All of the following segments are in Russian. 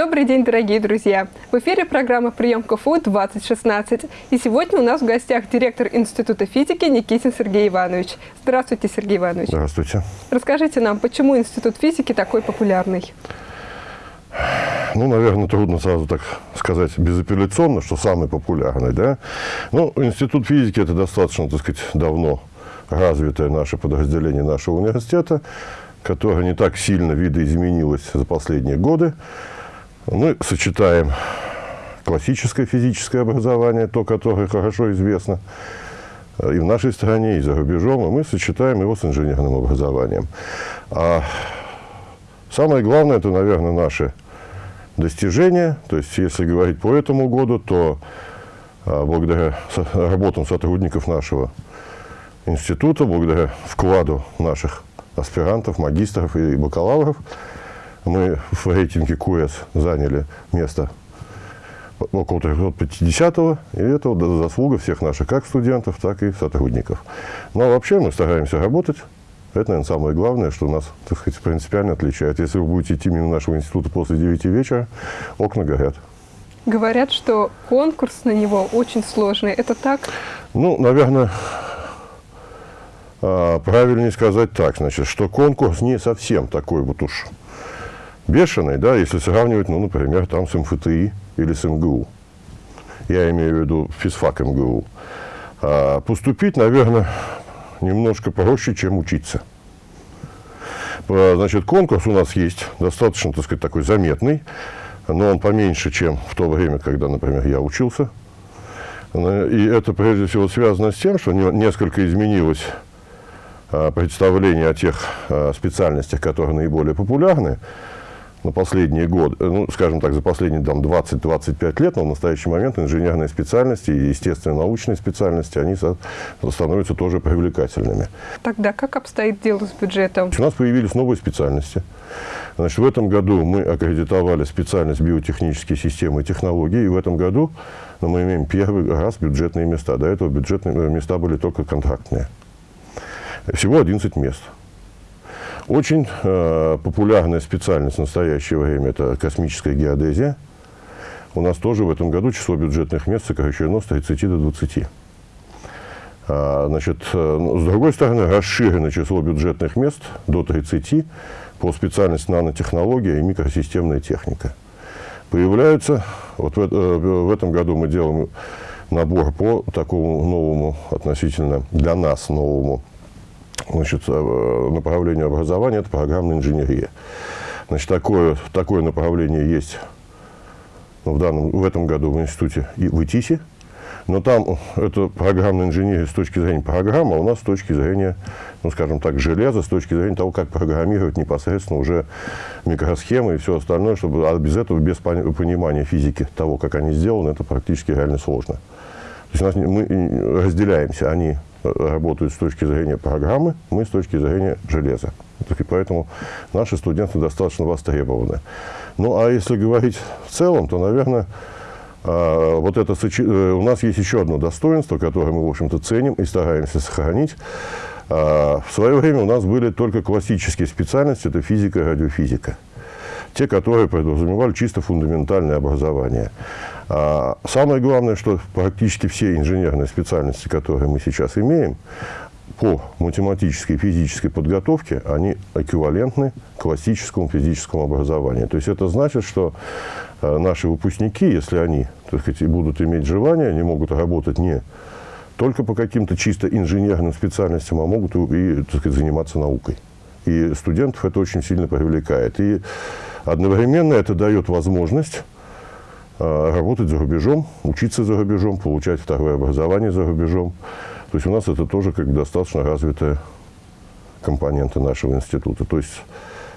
Добрый день, дорогие друзья! В эфире программа «Прием КФУ-2016». И сегодня у нас в гостях директор Института физики Никитин Сергей Иванович. Здравствуйте, Сергей Иванович. Здравствуйте. Расскажите нам, почему Институт физики такой популярный? Ну, наверное, трудно сразу так сказать безапелляционно, что самый популярный, да. Ну, Институт физики – это достаточно, так сказать, давно развитое наше подразделение нашего университета, которое не так сильно видоизменилось за последние годы. Мы сочетаем классическое физическое образование, то, которое хорошо известно и в нашей стране, и за рубежом, и мы сочетаем его с инженерным образованием. А самое главное, это, наверное, наши достижения. То есть, если говорить по этому году, то а, благодаря работам сотрудников нашего института, благодаря вкладу наших аспирантов, магистров и бакалавров, мы в рейтинге КУЭС заняли место около 350-го, и это заслуга всех наших как студентов, так и сотрудников. Но вообще мы стараемся работать. Это, наверное, самое главное, что нас, так сказать, принципиально отличает. Если вы будете идти мимо нашего института после 9 вечера, окна горят. Говорят, что конкурс на него очень сложный. Это так? Ну, наверное, а, правильнее сказать так, значит, что конкурс не совсем такой вот уж бешеный, да, если сравнивать, ну, например, там с МФТИ или с МГУ. Я имею в виду физфак МГУ. А поступить, наверное, немножко проще, чем учиться. Значит, конкурс у нас есть, достаточно, так сказать, такой заметный, но он поменьше, чем в то время, когда, например, я учился. И это, прежде всего, связано с тем, что несколько изменилось а, представление о тех а, специальностях, которые наиболее популярны на последние годы, э, ну, скажем так, за последние 20-25 лет, но в настоящий момент инженерные специальности и естественно-научные специальности, они становятся тоже привлекательными. Тогда как обстоит дело с бюджетом? У нас появились новые специальности. Значит, в этом году мы аккредитовали специальность биотехнические системы и технологии, и в этом году ну, мы имеем первый раз бюджетные места. До этого бюджетные э, места были только контрактные. Всего 11 мест. Очень э, популярная специальность в настоящее время – это космическая геодезия. У нас тоже в этом году число бюджетных мест сокращено с 30 до 20. А, значит, э, ну, с другой стороны, расширено число бюджетных мест до 30 по специальности нанотехнология и микросистемная техника. Появляются, вот в, э, в этом году мы делаем набор по такому новому, относительно для нас новому значит, э, направлению образования – это программная инженерия. Значит, такое, такое направление есть ну, в, данном, в этом году в институте и в ИТИСе. Но там это программная инженерия с точки зрения программы, а у нас с точки зрения, ну, скажем так, железа, с точки зрения того, как программировать непосредственно уже микросхемы и все остальное, чтобы а без этого, без понимания физики того, как они сделаны, это практически реально сложно. То есть у нас, мы разделяемся, они работают с точки зрения программы, мы с точки зрения железа. И поэтому наши студенты достаточно востребованы. Ну, а если говорить в целом, то, наверное, а, вот это, э, у нас есть еще одно достоинство, которое мы, в общем-то, ценим и стараемся сохранить. А, в свое время у нас были только классические специальности, это физика и радиофизика. Те, которые подразумевали чисто фундаментальное образование. А самое главное, что практически все инженерные специальности, которые мы сейчас имеем, по математической и физической подготовке, они эквивалентны классическому физическому образованию. То есть это значит, что э, наши выпускники, если они так сказать, будут иметь желание, они могут работать не только по каким-то чисто инженерным специальностям, а могут и так сказать, заниматься наукой. И студентов это очень сильно привлекает. И одновременно это дает возможность а, работать за рубежом, учиться за рубежом, получать второе образование за рубежом. То есть у нас это тоже как достаточно развитая компонента нашего института. То есть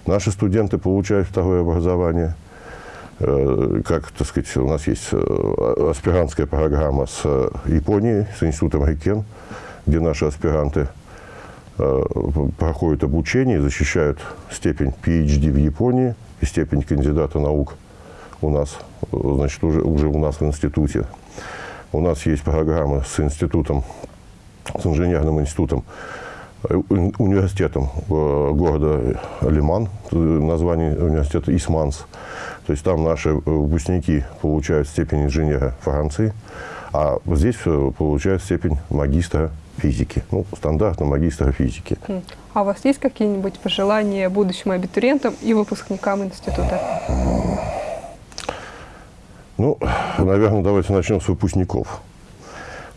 наши студенты получают второе образование. Э, как, так сказать, у нас есть э, аспирантская программа с э, Японией, с институтом Рикен, где наши аспиранты проходят обучение защищают степень PhD в Японии и степень кандидата наук у нас, значит, уже, уже у нас в институте. У нас есть программа с институтом, с инженерным институтом, э, университетом города Лиман, название университета Исманс, То есть там наши выпускники получают степень инженера Франции, а здесь э, получают степень магистра физики. Ну, стандартно магистра физики. А у вас есть какие-нибудь пожелания будущим абитуриентам и выпускникам института? Ну, наверное, давайте начнем с выпускников.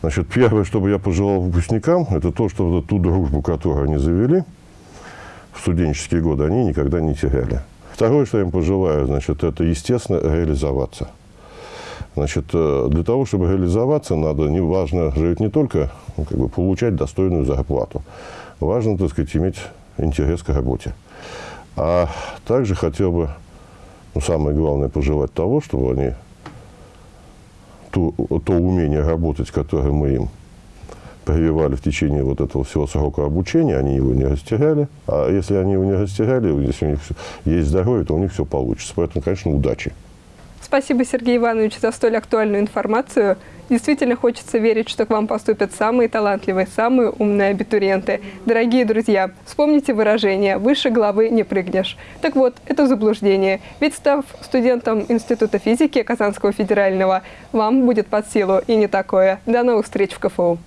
Значит, первое, что бы я пожелал выпускникам, это то, что вот ту дружбу, которую они завели в студенческие годы, они никогда не теряли. Второе, что я им пожелаю, значит, это, естественно, реализоваться. Значит, э, для того, чтобы реализоваться, надо, не важно жить не только ну, как бы, получать достойную зарплату. Важно, так сказать, иметь интерес к работе. А также хотел бы, ну, самое главное, пожелать того, чтобы они то, то умение работать, которое мы им прививали в течение вот этого всего срока обучения, они его не растеряли. А если они его не растеряли, если у них есть здоровье, то у них все получится. Поэтому, конечно, удачи. Спасибо, Сергей Иванович, за столь актуальную информацию. Действительно хочется верить, что к вам поступят самые талантливые, самые умные абитуриенты. Дорогие друзья, вспомните выражение «выше головы не прыгнешь». Так вот, это заблуждение. Ведь став студентом Института физики Казанского федерального, вам будет под силу и не такое. До новых встреч в КФУ.